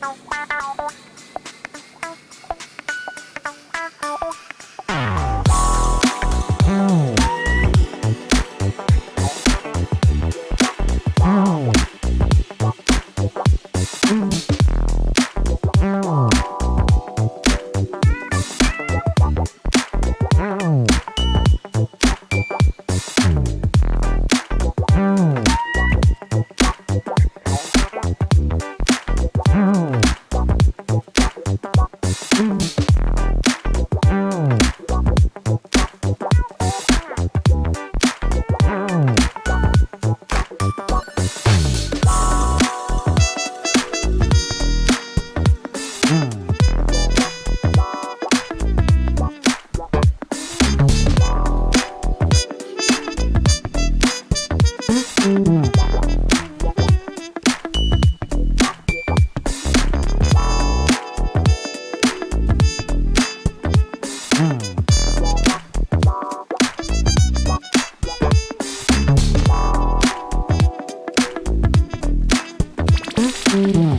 Bye. Mm.